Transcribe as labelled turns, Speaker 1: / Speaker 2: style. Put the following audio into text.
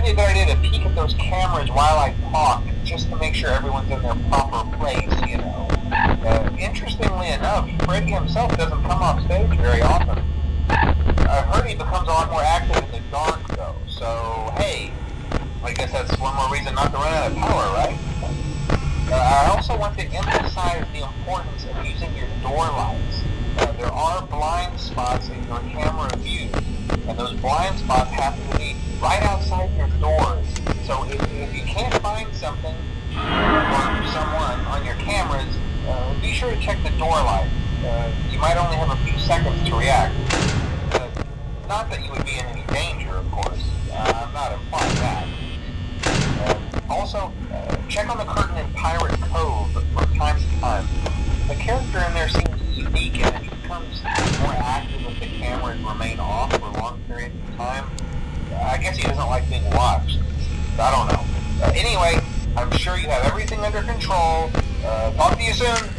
Speaker 1: might be a idea to peek at those cameras while I talk, just to make sure everyone's in their proper place, you know. Uh, interestingly enough, Freddy himself doesn't come off stage very often. I've heard he becomes a lot more active in the dark, though, so hey, I guess that's one more reason not to run out of power, right? Uh, I also want to emphasize the importance of using your door lights. Uh, there are blind spots in your camera view, and those blind spots happen to right outside your doors. So if, if you can't find something or someone on your cameras, uh, be sure to check the door light. Uh, you might only have a few seconds to react. Uh, not that you would be in any danger, of course. Uh, I'm not implying that. Uh, also, uh, check on the curtain in Pirate Cove from time to time. The character in there seems unique and it becomes more active if the cameras remain off for long periods of time. I guess he doesn't like being watched. I don't know. Uh, anyway, I'm sure you have everything under control. Uh, talk to you soon.